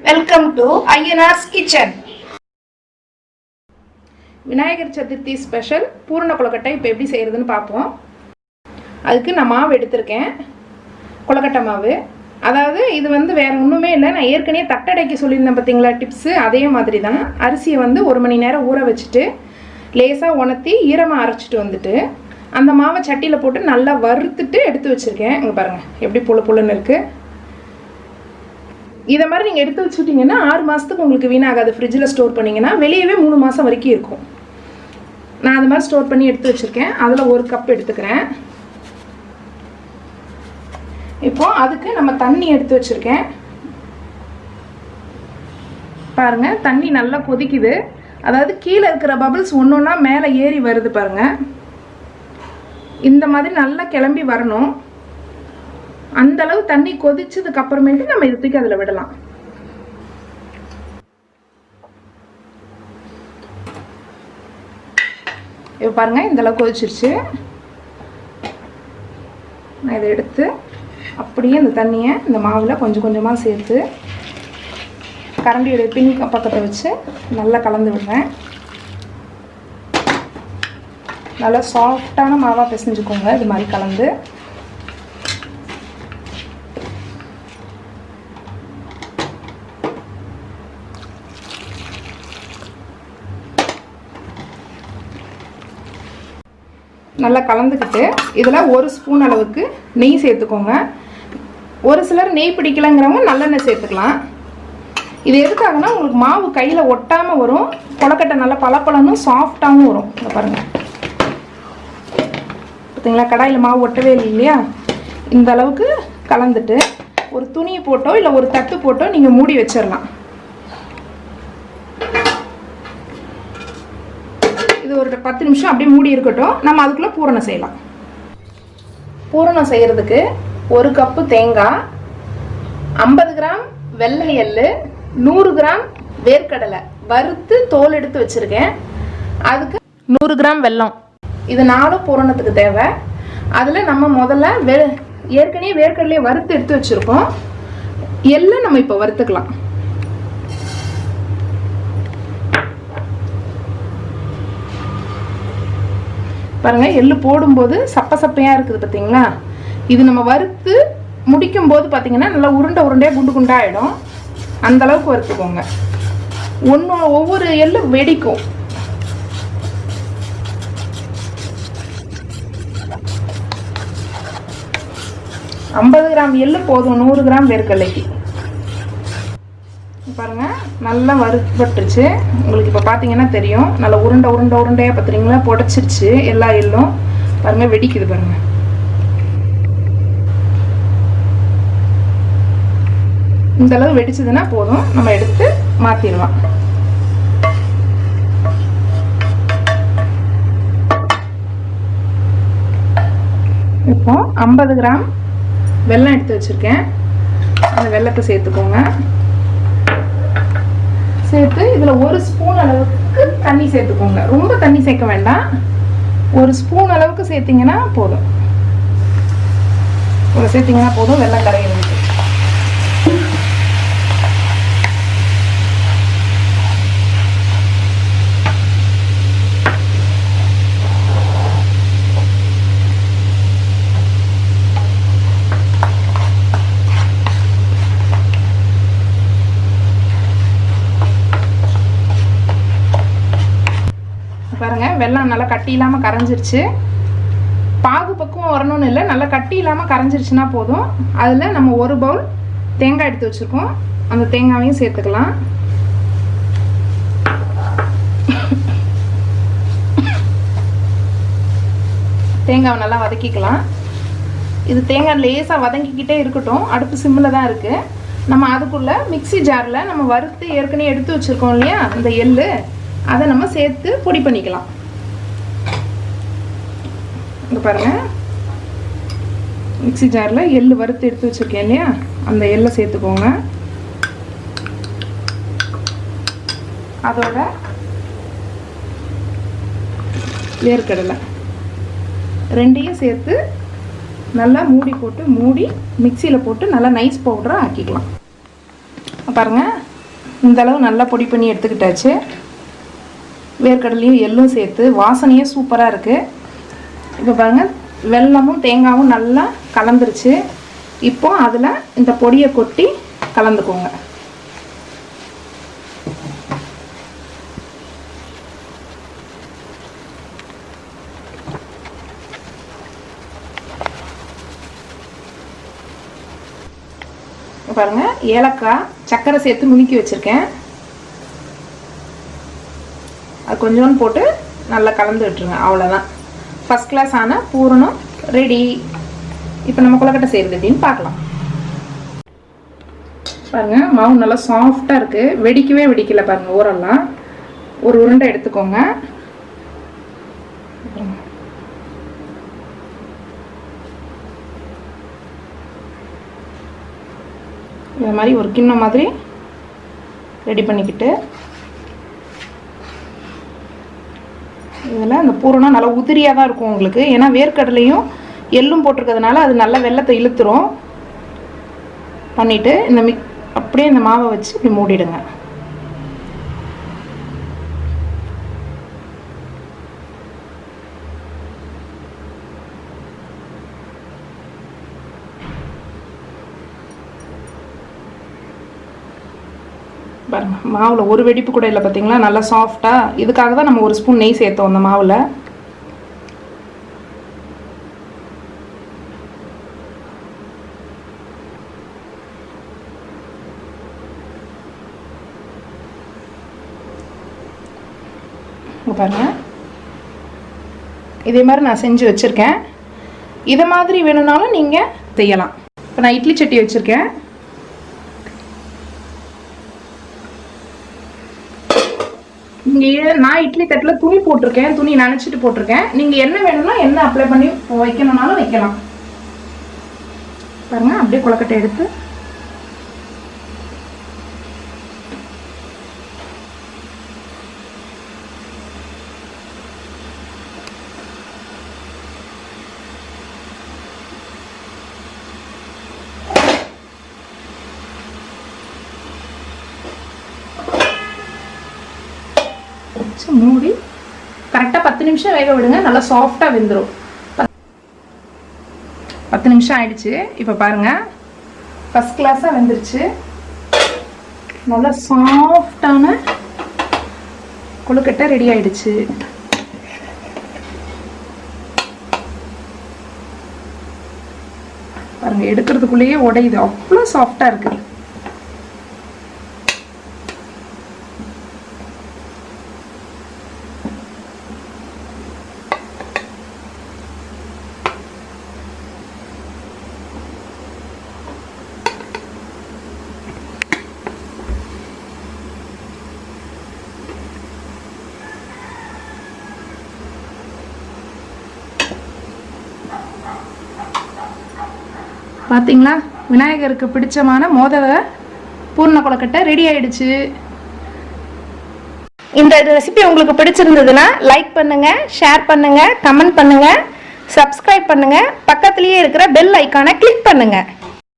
Welcome to Ayyanar's kitchen Vinayagar Chaturthi special பூரண கொழுக்கட்டை இப்போ எப்படி செய்கிறதுன்னு பார்ப்போம். அதுக்கு நான் மாவு எடுத்திருக்கேன். கொழுக்கட்டை மாவு. அதாவது இது வந்து வேறு ஒன்றுமே இல்லை. நான் ஏற்கனவே தட்டடைக்கு சொல்லியிருந்தேன் பார்த்தீங்களா டிப்ஸு அதே மாதிரி தான் அரிசியை வந்து ஒரு மணி நேரம் ஊற வச்சுட்டு லேசாக உணர்த்தி ஈரமாக அரைச்சிட்டு வந்துட்டு அந்த மாவை சட்டியில் போட்டு நல்லா வறுத்துட்டு எடுத்து வச்சுருக்கேன். இங்கே பாருங்கள் எப்படி புழு புழுன்னு இருக்குது இதை மாதிரி நீங்கள் எடுத்து வச்சுட்டிங்கன்னா ஆறு மாதத்துக்கு உங்களுக்கு வீணாகாது. ஃப்ரிட்ஜில் ஸ்டோர் பண்ணிங்கன்னா வெளியவே மூணு மாதம் வரைக்கும் இருக்கும். நான் அது மாதிரி ஸ்டோர் பண்ணி எடுத்து வச்சுருக்கேன். அதில் ஒரு கப் எடுத்துக்கிறேன். இப்போது அதுக்கு நம்ம தண்ணி எடுத்து வச்சுருக்கேன். பாருங்கள் தண்ணி நல்லா கொதிக்குது. அதாவது கீழே இருக்கிற பபிள்ஸ் ஒன்று ஒன்றா மேலே ஏறி வருது பாருங்கள் இந்த மாதிரி நல்லா கிளம்பி வரணும். அந்த அளவு தண்ணி கொதிச்சதுக்கு அப்புறமேட்டு நம்ம இது தூக்கி அதில் விடலாம். இப்போ பாருங்க இந்த அளவு கொதிச்சிருச்சு. நான் இதை எடுத்து அப்படியே இந்த தண்ணியை இந்த மாவில் கொஞ்சம் கொஞ்சமாக சேர்த்து கரண்டியோடைய பின் பக்கத்தை வச்சு நல்லா கலந்து விடுறேன். நல்லா சாஃப்டான மாவாக பிசைஞ்சுக்கோங்க இது மாதிரி கலந்து. நல்லா கலந்துக்கிட்டு இதில் ஒரு ஸ்பூன் அளவுக்கு நெய் சேர்த்துக்கோங்க. ஒரு சிலர் நெய் பிடிக்கலங்கிறவங்க நல்லெண்ணெய் சேர்த்துக்கலாம். இது எதுக்காகனா உங்களுக்கு மாவு கையில் ஒட்டாமல் வரும். கொலக்கட்டை நல்லா பளபளன்னு சாஃப்டாகவும் வரும். இதை பாருங்கள் பார்த்தீங்களா கடாயில் மாவு ஒட்டவே இல்லை இல்லையா? இந்த அளவுக்கு கலந்துட்டு ஒரு துணியை போட்டோ இல்லை ஒரு தட்டு போட்டோ நீங்கள் மூடி வச்சிடலாம் இது ஒரு பத்து நிமிஷம் அப்படியே மூடி இருக்கட்டும். நம்ம அதுக்குள்ளே பூரணம் செய்யலாம். பூரணம் செய்கிறதுக்கு ஒரு கப்பு தேங்காய் ஐம்பது கிராம் வெள்ளை எள்ளு நூறு கிராம் வேர்க்கடலை வறுத்து தோல் எடுத்து வச்சுருக்கேன். அதுக்கு நூறு கிராம் வெல்லம். இது நாலும் பூரணத்துக்கு தேவை. அதில் நம்ம முதல்ல வெ ஏற்கனவே வேர்க்கடலையை வறுத்து எடுத்து வச்சுருக்கோம். எள்ளை நம்ம இப்போ வறுத்துக்கலாம். பாருங்கள் எள்ளு போடும்போது சப்ப சப்பையாக இருக்குது பார்த்தீங்களா இது நம்ம வறுத்து முடிக்கும் போது பார்த்தீங்கன்னா நல்லா உருண்டை உருண்டையாக குண்டு குண்டாகிடும் அந்த அளவுக்கு வறுத்துக்கோங்க. ஒன்று ஒவ்வொரு எள்ளு வெடிக்கும். ஐம்பது கிராம் எள்ளு போதும் நூறு கிராம் வேர்க்கடலைக்கு. பாருங்க நல்லா வறுபட்டுருச்சு உங்களுக்கு இப்போ பார்த்தீங்கன்னா தெரியும். நல்லா உருண்டை உருண்டை உருண்டையாக பார்த்துறீங்களா புடச்சிருச்சு. எல்லா எள்ளும் பாருங்கள் வெடிக்குது பாருங்க. இந்த அளவு வெடிச்சதுன்னா போதும். நம்ம எடுத்து மாற்றிடலாம் இப்போ ஐம்பது கிராம் வெல்லம் எடுத்து வச்சுருக்கேன். அந்த வெள்ளத்தை சேர்த்துக்கோங்க. சேர்த்து இதில் ஒரு ஸ்பூன் அளவுக்கு தண்ணி சேர்த்துக்கோங்க. ரொம்ப தண்ணி சேர்க்க வேண்டாம். ஒரு ஸ்பூன் அளவுக்கு சேர்த்திங்கன்னா போதும். ஒரு சேர்த்திங்கன்னா போதும் வெள்ளம் கரையிடுங்க பாருங்கள் வெள்ளம் நல்லா கட்டி இல்லாமல் கரைஞ்சிருச்சு. பாகு பக்குவம் வரணும்னு இல்லை நல்லா கட்டி இல்லாமல் கரைஞ்சிருச்சுன்னா போதும். அதில் நம்ம ஒரு பவுல் தேங்காய் எடுத்து வச்சுருக்கோம். அந்த தேங்காயையும் சேர்த்துக்கலாம். தேங்காவை நல்லா வதக்கிக்கலாம். இது தேங்காய் லேசாக வதங்கிக்கிட்டே இருக்கட்டும். அடுப்பு சிம்மில் தான் இருக்குது நம்ம அதுக்குள்ளே மிக்சி ஜாரில் நம்ம வறுத்து ஏற்கனவே எடுத்து வச்சுருக்கோம் இல்லையா? அந்த எள்ளு. அதை நம்ம சேர்த்து பொடி பண்ணிக்கலாம். இங்கே பாருங்கள் மிக்சி ஜாரில் எள் வறுத்து எடுத்து வச்சுருக்கேன் இல்லையா? அந்த எள்ளை சேர்த்துக்கோங்க. அதோட வேர்க்கடலை ரெண்டையும் சேர்த்து நல்லா மூடி போட்டு மூடி மிக்சியில் போட்டு நல்லா நைஸ் பவுடராக ஆக்கிக்கலாம். பாருங்கள் இந்தளவு நல்லா பொடி பண்ணி எடுத்துக்கிட்டாச்சு. வேர்க்கடலையும் எள்ளும் சேர்த்து வாசனையே சூப்பராக இருக்குது இப்போ பாருங்கள் வெல்லமும் தேங்காயும் நல்லா கலந்துருச்சு. இப்போ அதில் இந்த பொடியை கொட்டி கலந்துக்கோங்க. பாருங்க ஏலக்காய் சர்க்கரை சேர்த்து நுணுக்கி வச்சுருக்கேன். கொஞ்சோன்னு கொஞ்சோண்டு போட்டு நல்லா கலந்து விட்டுருங்க அவ்வளோதான் ஃபஸ்ட் கிளாஸ் ஆன பூரணம் ரெடி இப்போ நம்ம கொலக்கட்டை செய்கிறது எப்படின்னு பார்க்கலாம். பாருங்க மாவு நல்லா சாஃப்டாக இருக்குது வெடிக்கவே வெடிக்கல பாருங்க ஊரெல்லாம் ஒரு உருண்டை எடுத்துக்கோங்க. இந்த மாதிரி ஒரு கிண்ணம் மாதிரி ரெடி பண்ணிக்கிட்டு இதில் அந்த பூரணம் நல்லா உதிரியாக தான் இருக்கும் உங்களுக்கு. ஏன்னா வேர்க்கடலையும் எள்ளும் போட்டிருக்கிறதுனால அது நல்லா வெள்ளத்தை இழுத்துரும். பண்ணிவிட்டு இந்த மிக் அப்படியே இந்த மாவை வச்சு இப்படி மூடிடுங்க. மாவில் ஒரு வெடிப்பு கூட இல்லை பார்த்தீங்களா நல்லா சாஃப்டாக இதுக்காக தான் நம்ம ஒரு ஸ்பூன் நெய் சேர்த்தோம் அந்த மாவில். பாருங்க. இதே மாதிரி நான் செஞ்சு வச்சுருக்கேன். இதை மாதிரி வேணும்னாலும் நீங்கள் செய்யலாம். இப்போ நான் இட்லி சட்டி வச்சுருக்கேன். இங்கேயே நான் இட்லி தட்டில் துணி போட்டிருக்கேன் துணி நினச்சிட்டு போட்டிருக்கேன். நீங்கள் என்ன வேணும்னா என்ன அப்ளை பண்ணி வைக்கணும்னாலும் வைக்கலாம். பாருங்க அப்படியே கொலக்கட்டை எடுத்து வச்சு மூடி கரெக்டாக பத்து நிமிஷம் வேக விடுங்க. நல்லா சாஃப்டாக வெந்துடும் பத்து நிமிஷம் ஆயிடுச்சு. இப்போ பாருங்க. ஃபஸ்ட் கிளாஸாக வெந்துருச்சு. நல்லா சாஃப்டான கொழுக்கட்டை ரெடி ஆயிடுச்சு. பாருங்க எடுக்கிறதுக்குள்ளேயே உடையுது. அவ்வளோ சாஃப்டாக இருக்குது பார்த்தீங்களா விநாயகருக்கு பிடிச்சமான மோதக பூர்ண கொலக்கட்டை ரெடி ஆயிடுச்சு. இந்த ரெசிபி உங்களுக்கு பிடிச்சிருந்ததுன்னா லைக் பண்ணுங்க ஷேர் பண்ணுங்க கமெண்ட் பண்ணுங்க சப்ஸ்கிரைப் பண்ணுங்க. பக்கத்துலேயே இருக்கிற பெல் ஐக்கானை கிளிக் பண்ணுங்க.